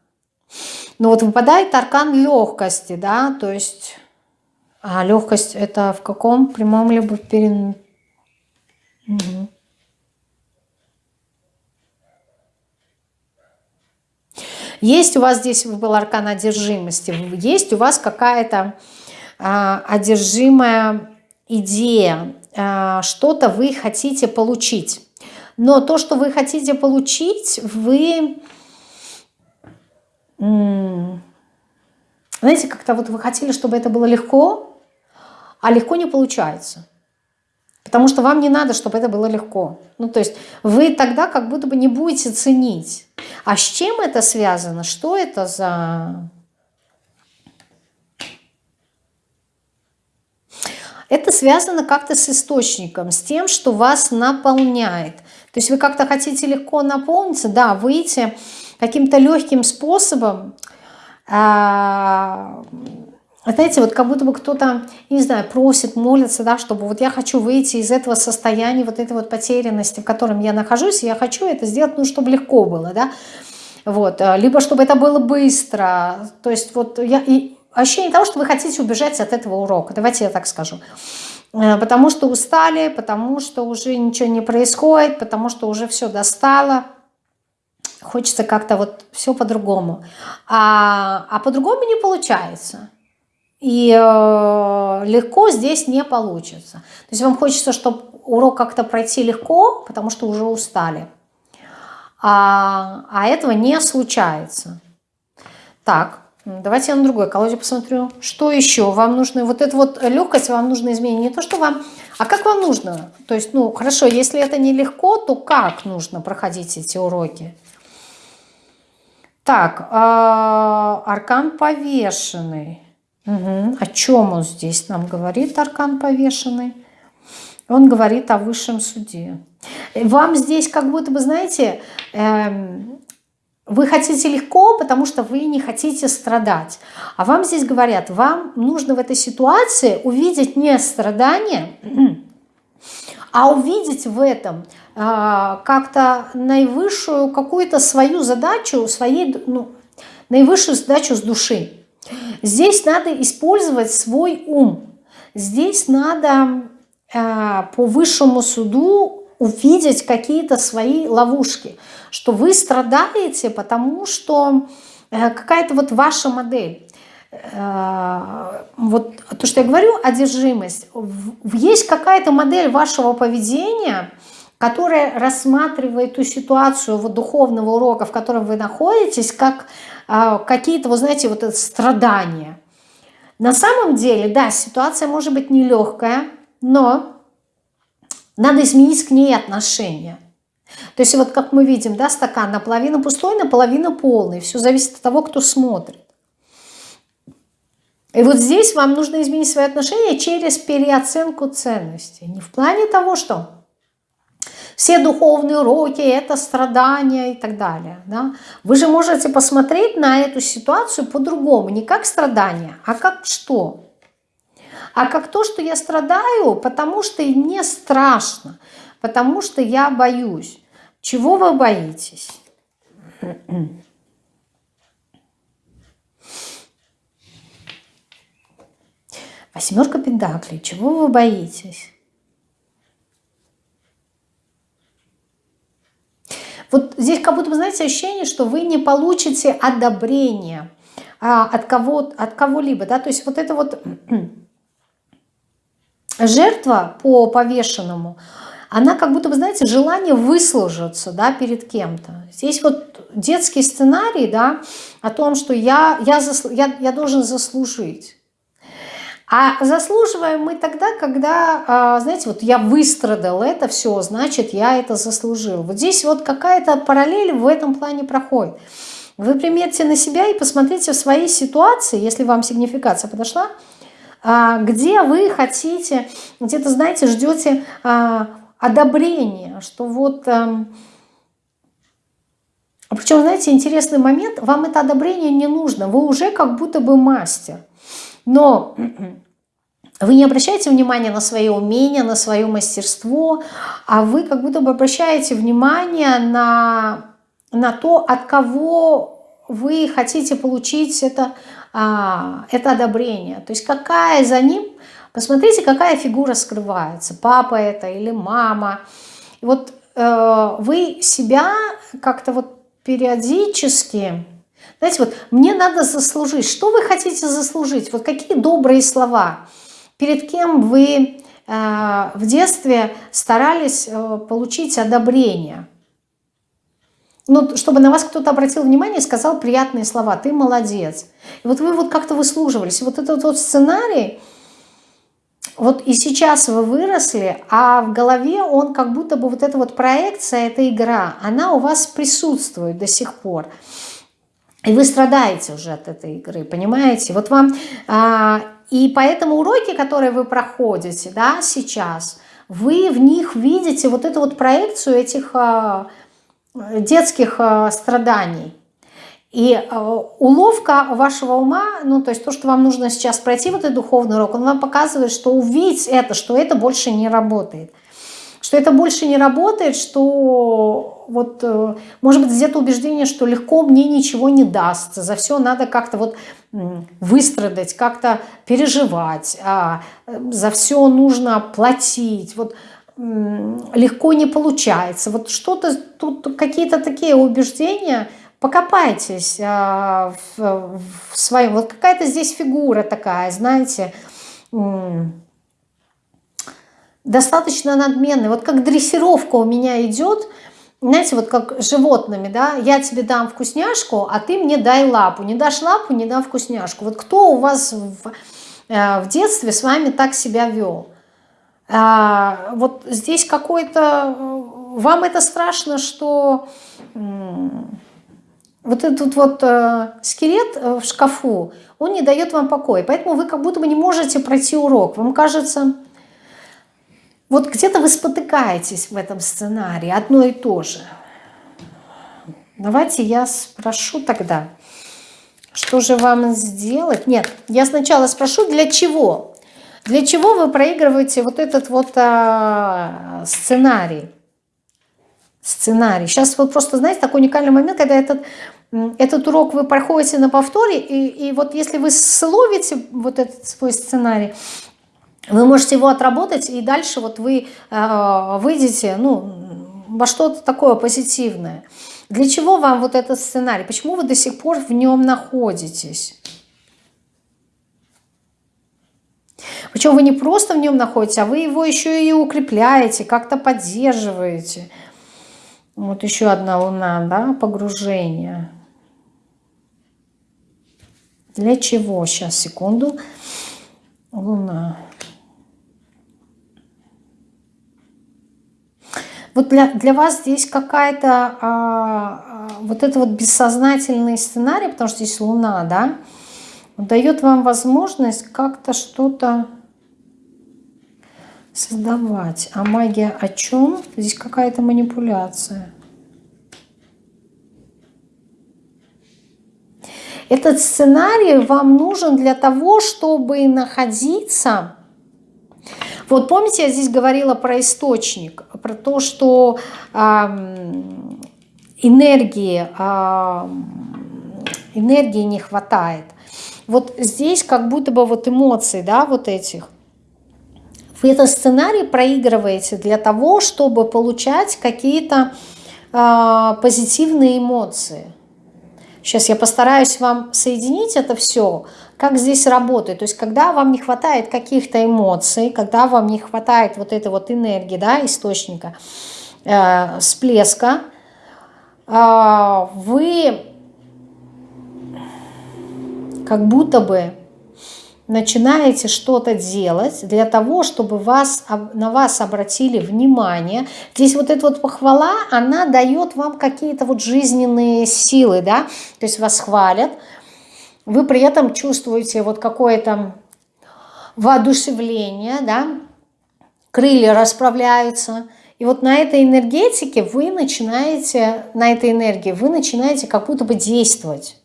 ну вот выпадает аркан легкости, да, то есть а легкость это в каком прямом либо перен... Угу. Есть у вас здесь был аркан одержимости, есть у вас какая-то а, одержимая идея, а, что-то вы хотите получить. Но то, что вы хотите получить, вы знаете, как-то вот вы хотели, чтобы это было легко, а легко не получается. Потому что вам не надо, чтобы это было легко. Ну, то есть вы тогда как будто бы не будете ценить. А с чем это связано? Что это за... Это связано как-то с источником, с тем, что вас наполняет. То есть вы как-то хотите легко наполниться, да, выйти каким-то легким способом, а, знаете, вот как будто бы кто-то, не знаю, просит, молится, да, чтобы вот я хочу выйти из этого состояния, вот этой вот потерянности, в котором я нахожусь, я хочу это сделать, ну, чтобы легко было, да, вот, а, либо чтобы это было быстро, то есть вот я, и ощущение того, что вы хотите убежать от этого урока. Давайте я так скажу. Э, потому что устали, потому что уже ничего не происходит, потому что уже все достало. Хочется как-то вот все по-другому. А, а по-другому не получается. И э, легко здесь не получится. То есть вам хочется, чтобы урок как-то пройти легко, потому что уже устали. А, а этого не случается. Так, давайте я на другой колоде посмотрю. Что еще вам нужно? Вот эту вот легкость вам нужно изменить. Не то, что вам... А как вам нужно? То есть, ну, хорошо, если это нелегко, то как нужно проходить эти уроки? Так, э, аркан повешенный. Угу. О чем он здесь нам говорит, аркан повешенный? Он говорит о высшем суде. Вам здесь как будто бы, знаете, эм, вы хотите легко, потому что вы не хотите страдать. А вам здесь говорят, вам нужно в этой ситуации увидеть не страдание, а увидеть в этом э, как-то наивысшую какую-то свою задачу, своей, ну, наивысшую задачу с души. Здесь надо использовать свой ум. Здесь надо э, по высшему суду увидеть какие-то свои ловушки, что вы страдаете, потому что э, какая-то вот ваша модель. Э, вот то, что я говорю, одержимость. Есть какая-то модель вашего поведения, которая рассматривает ту ситуацию вот духовного урока, в котором вы находитесь, как а, какие-то, вы знаете, вот это страдания. На самом деле, да, ситуация может быть нелегкая, но надо изменить к ней отношение. То есть вот как мы видим, да, стакан наполовину пустой, наполовину полный. Все зависит от того, кто смотрит. И вот здесь вам нужно изменить свои отношения через переоценку ценностей. Не в плане того, что все духовные уроки – это страдания и так далее. Да? Вы же можете посмотреть на эту ситуацию по-другому, не как страдание, а как что? А как то, что я страдаю, потому что мне страшно, потому что я боюсь. Чего вы боитесь? Восьмерка пентаклей. Чего вы боитесь? Вот здесь как будто, вы знаете, ощущение, что вы не получите одобрения а, от кого от кого-либо, да, то есть вот это вот жертва по повешенному, она как будто, вы знаете, желание выслужиться, да, перед кем-то. Здесь вот детский сценарий, да, о том, что я, я, засл, я, я должен заслужить. А заслуживаем мы тогда, когда, а, знаете, вот я выстрадал это все, значит, я это заслужил. Вот здесь вот какая-то параллель в этом плане проходит. Вы примерьте на себя и посмотрите в своей ситуации, если вам сигнификация подошла, где вы хотите, где-то, знаете, ждете а, одобрения, что вот... Причем, знаете, интересный момент, вам это одобрение не нужно, вы уже как будто бы мастер. Но вы не обращаете внимания на свои умения, на свое мастерство, а вы как будто бы обращаете внимание на, на то, от кого вы хотите получить это, а, это одобрение. То есть какая за ним, посмотрите, какая фигура скрывается, папа это или мама. И вот э, вы себя как-то вот периодически знаете, вот мне надо заслужить. Что вы хотите заслужить? Вот какие добрые слова? Перед кем вы э, в детстве старались э, получить одобрение? Ну, чтобы на вас кто-то обратил внимание и сказал приятные слова. Ты молодец. И вот вы вот как-то выслуживались. Вот этот вот сценарий, вот и сейчас вы выросли, а в голове он как будто бы вот эта вот проекция, эта игра, она у вас присутствует до сих пор. И вы страдаете уже от этой игры, понимаете? Вот вам... А, и поэтому уроки, которые вы проходите да, сейчас, вы в них видите вот эту вот проекцию этих а, детских а, страданий. И а, уловка вашего ума, ну то есть то, что вам нужно сейчас пройти вот этот духовный урок, он вам показывает, что увидеть это, что это больше не работает. Что это больше не работает, что вот, э, может быть, где-то убеждение, что легко мне ничего не даст, за все надо как-то вот выстрадать, как-то переживать, а, за все нужно платить, вот легко не получается. Вот что-то тут, какие-то такие убеждения, покопайтесь а, в, в своем, вот какая-то здесь фигура такая, знаете, достаточно надменный. Вот как дрессировка у меня идет, знаете, вот как животными, да, я тебе дам вкусняшку, а ты мне дай лапу. Не дашь лапу, не дам вкусняшку. Вот кто у вас в, э, в детстве с вами так себя вел? А, вот здесь какой-то... Вам это страшно, что вот этот вот э, скелет э, в шкафу, он не дает вам покоя. Поэтому вы как будто бы не можете пройти урок. Вам кажется, вот где-то вы спотыкаетесь в этом сценарии, одно и то же. Давайте я спрошу тогда, что же вам сделать? Нет, я сначала спрошу, для чего? Для чего вы проигрываете вот этот вот а, сценарий? Сценарий. Сейчас вот просто, знаете, такой уникальный момент, когда этот, этот урок вы проходите на повторе, и, и вот если вы словите вот этот свой сценарий, вы можете его отработать, и дальше вот вы э, выйдете ну, во что-то такое позитивное. Для чего вам вот этот сценарий? Почему вы до сих пор в нем находитесь? Причем вы не просто в нем находитесь, а вы его еще и укрепляете, как-то поддерживаете. Вот еще одна луна, да, погружение. Для чего? Сейчас, секунду. Луна. Вот для, для вас здесь какая-то а, а, вот это вот бессознательный сценарий, потому что здесь Луна, да, дает вам возможность как-то что-то создавать. А магия о чем? Здесь какая-то манипуляция. Этот сценарий вам нужен для того, чтобы находиться вот помните, я здесь говорила про источник, про то, что э, энергии, э, энергии не хватает. Вот здесь как будто бы вот эмоции, да, вот этих. Вы этот сценарий проигрываете для того, чтобы получать какие-то э, позитивные эмоции. Сейчас я постараюсь вам соединить это все, как здесь работает. То есть когда вам не хватает каких-то эмоций, когда вам не хватает вот этой вот энергии, да, источника, э, всплеска, э, вы как будто бы начинаете что-то делать для того, чтобы вас, на вас обратили внимание. Здесь вот эта вот похвала, она дает вам какие-то вот жизненные силы, да, то есть вас хвалят, вы при этом чувствуете вот какое-то воодушевление, да, крылья расправляются, и вот на этой энергетике вы начинаете, на этой энергии вы начинаете как будто бы действовать.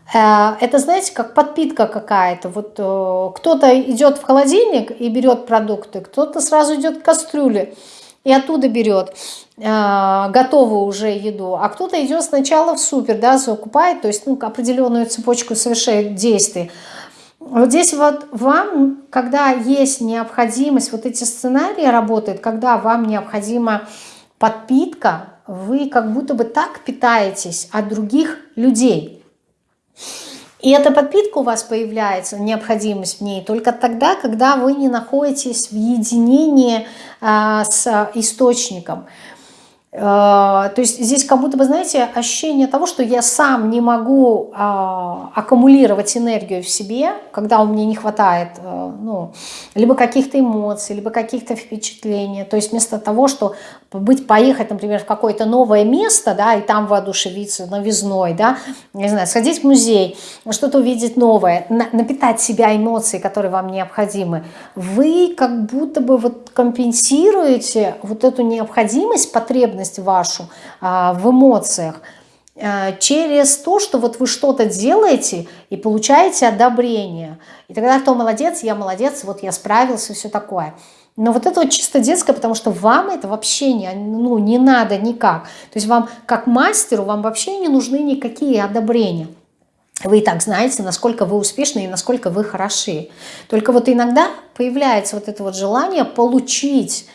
Э, это, знаете, как подпитка какая-то. Вот э, кто-то идет в холодильник и берет продукты, кто-то сразу идет к кастрюле и оттуда берет э, готовую уже еду, а кто-то идет сначала в супер, да, закупает, то есть ну, определенную цепочку совершает действий. Вот здесь вот вам, когда есть необходимость, вот эти сценарии работают, когда вам необходима подпитка, вы как будто бы так питаетесь от других людей – и эта подпитка у вас появляется, необходимость в ней, только тогда, когда вы не находитесь в единении а, с источником. А, то есть здесь как будто бы, знаете, ощущение того, что я сам не могу а, аккумулировать энергию в себе, когда у меня не хватает а, ну, либо каких-то эмоций, либо каких-то впечатлений. То есть вместо того, что быть, поехать, например, в какое-то новое место, да, и там воодушевиться новизной, да, не знаю, сходить в музей, что-то увидеть новое, на, напитать себя эмоцией, которые вам необходимы, вы как будто бы вот компенсируете вот эту необходимость, потребность вашу а, в эмоциях, а, через то, что вот вы что-то делаете и получаете одобрение. И тогда кто молодец, я молодец, вот я справился, все такое. Но вот это вот чисто детское, потому что вам это вообще не, ну, не надо никак. То есть вам, как мастеру, вам вообще не нужны никакие одобрения. Вы и так знаете, насколько вы успешны и насколько вы хороши. Только вот иногда появляется вот это вот желание получить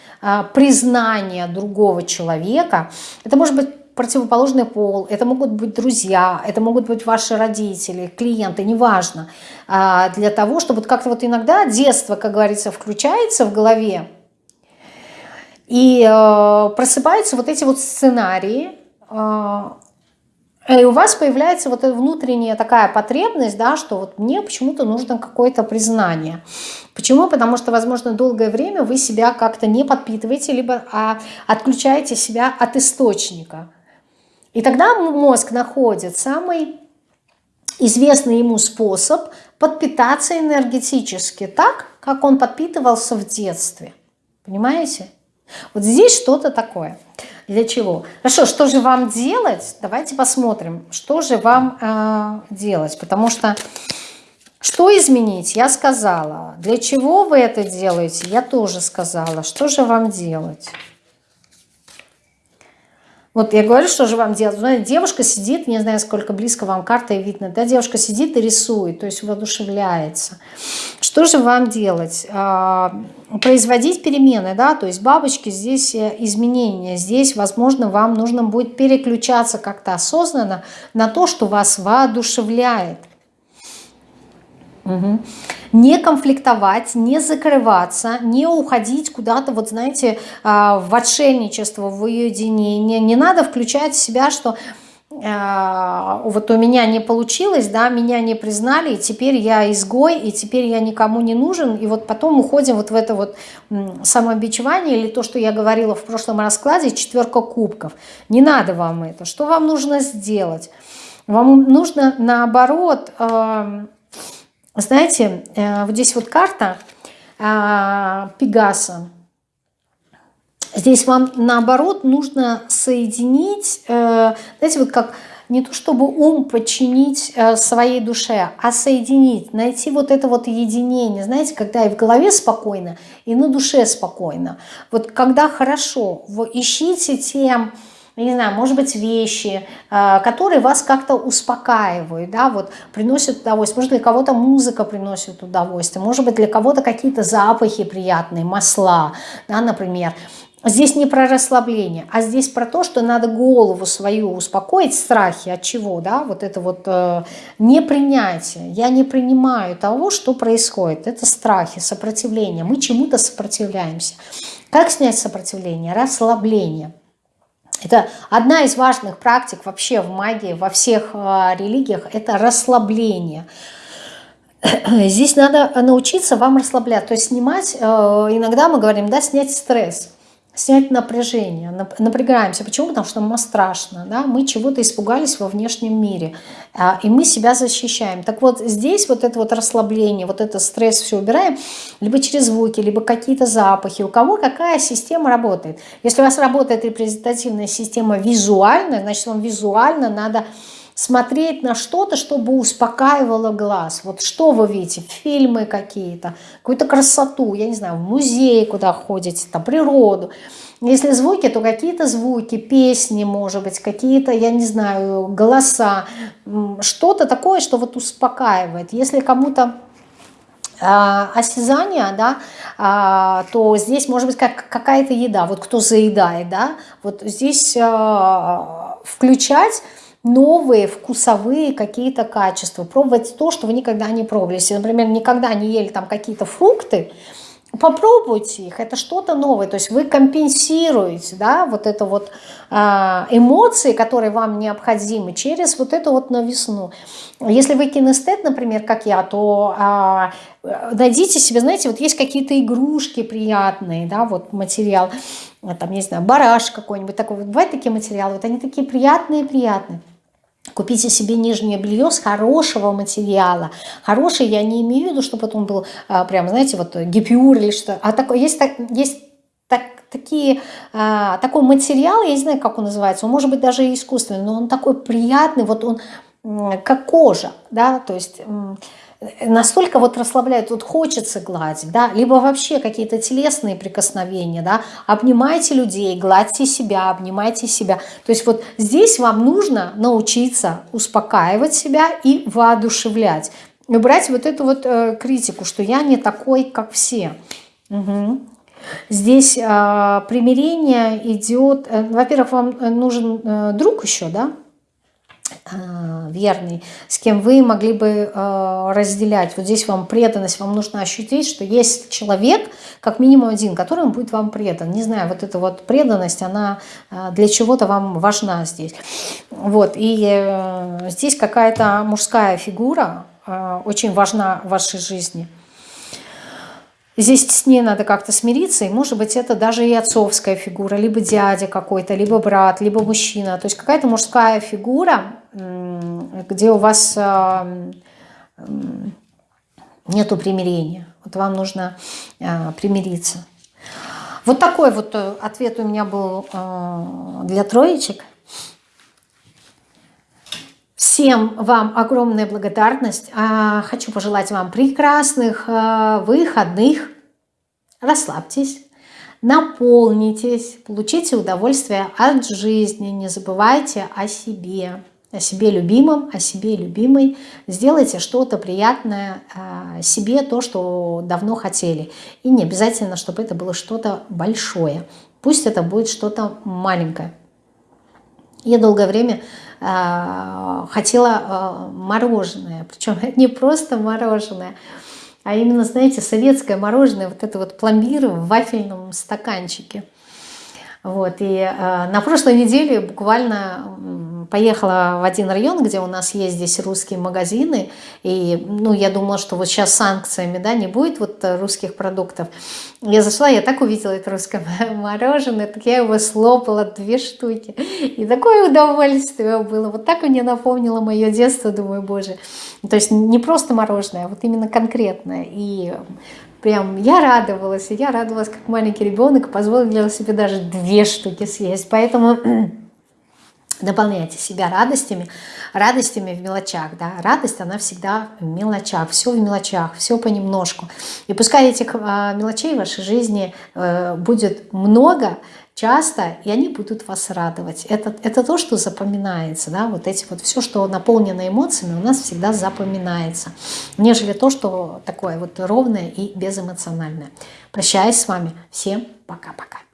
признание другого человека. Это может быть противоположный пол, это могут быть друзья, это могут быть ваши родители, клиенты, неважно. А, для того, чтобы как-то вот иногда детство, как говорится, включается в голове, и э, просыпаются вот эти вот сценарии, э, и у вас появляется вот эта внутренняя такая потребность, да, что вот мне почему-то нужно какое-то признание. Почему? Потому что, возможно, долгое время вы себя как-то не подпитываете, либо а, отключаете себя от источника. И тогда мозг находит самый известный ему способ подпитаться энергетически так, как он подпитывался в детстве. Понимаете? Вот здесь что-то такое. Для чего? Хорошо, что же вам делать? Давайте посмотрим, что же вам э, делать. Потому что что изменить? Я сказала. Для чего вы это делаете? Я тоже сказала. Что же вам делать? Вот я говорю, что же вам делать. Знаете, девушка сидит, не знаю, сколько близко вам карта и видно, да, девушка сидит и рисует, то есть воодушевляется. Что же вам делать? А, производить перемены, да, то есть бабочки, здесь э, изменения, здесь, возможно, вам нужно будет переключаться как-то осознанно на то, что вас воодушевляет. Угу. Не конфликтовать, не закрываться, не уходить куда-то, вот знаете, а, в отшельничество, в уединение. Не надо включать в себя, что а, вот у меня не получилось, да, меня не признали, и теперь я изгой, и теперь я никому не нужен, и вот потом уходим вот в это вот самобичевание, или то, что я говорила в прошлом раскладе, четверка кубков. Не надо вам это. Что вам нужно сделать? Вам нужно, наоборот, знаете, э, вот здесь вот карта э, Пегаса. Здесь вам наоборот нужно соединить, э, знаете, вот как не то чтобы ум подчинить своей душе, а соединить, найти вот это вот единение, знаете, когда и в голове спокойно, и на душе спокойно. Вот когда хорошо, вы ищите тем не знаю, может быть, вещи, э, которые вас как-то успокаивают, да, вот приносят удовольствие. Может, для кого-то музыка приносит удовольствие, может быть, для кого-то какие-то запахи приятные, масла, да, например. Здесь не про расслабление, а здесь про то, что надо голову свою успокоить, страхи от чего, да, вот это вот э, непринятие. Я не принимаю того, что происходит. Это страхи, сопротивление. Мы чему-то сопротивляемся. Как снять сопротивление? Расслабление. Это одна из важных практик вообще в магии, во всех э, религиях, это расслабление. Здесь надо научиться вам расслаблять, то есть снимать, э, иногда мы говорим, да, снять стресс снять напряжение, напрягаемся. Почему? Потому что нам страшно, да? мы чего-то испугались во внешнем мире, а, и мы себя защищаем. Так вот здесь вот это вот расслабление, вот этот стресс все убираем, либо через звуки, либо какие-то запахи. У кого какая система работает. Если у вас работает репрезентативная система визуальная, значит вам визуально надо смотреть на что-то, чтобы успокаивало глаз. Вот что вы видите? Фильмы какие-то, какую-то красоту, я не знаю, в музей куда ходите, там природу. Если звуки, то какие-то звуки, песни, может быть, какие-то, я не знаю, голоса, что-то такое, что вот успокаивает. Если кому-то а, осязание, да, а, то здесь может быть как какая-то еда, вот кто заедает, да, вот здесь а, включать новые вкусовые какие-то качества, пробовать то, что вы никогда не пробовали. Если, например, никогда не ели там какие-то фрукты, попробуйте их, это что-то новое, то есть вы компенсируете, да, вот это вот а, эмоции, которые вам необходимы через вот эту вот новизну. Если вы кинестет, например, как я, то а, найдите себе, знаете, вот есть какие-то игрушки приятные, да, вот материал, там, не знаю, бараш какой-нибудь такой, вот бывают такие материалы, вот они такие приятные-приятные. Купите себе нижнее белье с хорошего материала. Хороший я не имею в виду, чтобы он был а, прям, знаете, вот гипюр или что. А такой, есть, так, есть так, такие, а, такой материал, я не знаю, как он называется, он может быть даже искусственный, но он такой приятный, вот он как кожа, да, то есть настолько вот расслабляет, вот хочется гладить, да, либо вообще какие-то телесные прикосновения, да, обнимайте людей, гладьте себя, обнимайте себя. То есть вот здесь вам нужно научиться успокаивать себя и воодушевлять. Убрать вот эту вот э, критику, что я не такой, как все. Угу. Здесь э, примирение идет, э, во-первых, вам э, нужен э, друг еще, да, верный, с кем вы могли бы э, разделять. Вот здесь вам преданность, вам нужно ощутить, что есть человек, как минимум один, который будет вам предан. Не знаю, вот эта вот преданность, она э, для чего-то вам важна здесь. Вот, и э, здесь какая-то мужская фигура э, очень важна в вашей жизни – Здесь с ней надо как-то смириться, и может быть это даже и отцовская фигура, либо дядя какой-то, либо брат, либо мужчина. То есть какая-то мужская фигура, где у вас а, нету примирения. Вот вам нужно а, примириться. Вот такой вот э, ответ у меня был а, для троечек. Всем вам огромная благодарность. А, хочу пожелать вам прекрасных а, выходных. Расслабьтесь, наполнитесь, получите удовольствие от жизни. Не забывайте о себе, о себе любимом, о себе любимой. Сделайте что-то приятное а, себе, то, что давно хотели. И не обязательно, чтобы это было что-то большое. Пусть это будет что-то маленькое. Я долгое время э, хотела э, мороженое, причем не просто мороженое, а именно, знаете, советское мороженое, вот это вот пломбир в вафельном стаканчике. Вот, и э, на прошлой неделе буквально поехала в один район, где у нас есть здесь русские магазины, и, ну, я думала, что вот сейчас санкциями, да, не будет вот русских продуктов. Я зашла, я так увидела это русское мороженое, так я его слопала, две штуки, и такое удовольствие было, вот так мне напомнило мое детство, думаю, боже, то есть не просто мороженое, а вот именно конкретное, и прям я радовалась, я радовалась как маленький ребенок, позволила себе даже две штуки съесть, поэтому Наполняйте себя радостями, радостями в мелочах. Да? Радость, она всегда в мелочах, все в мелочах, все понемножку. И пускай этих а, мелочей в вашей жизни э, будет много, часто, и они будут вас радовать. Это, это то, что запоминается. Да? Вот эти вот все, что наполнено эмоциями, у нас всегда запоминается. Нежели то, что такое вот ровное и безэмоциональное. Прощаюсь с вами. Всем пока-пока.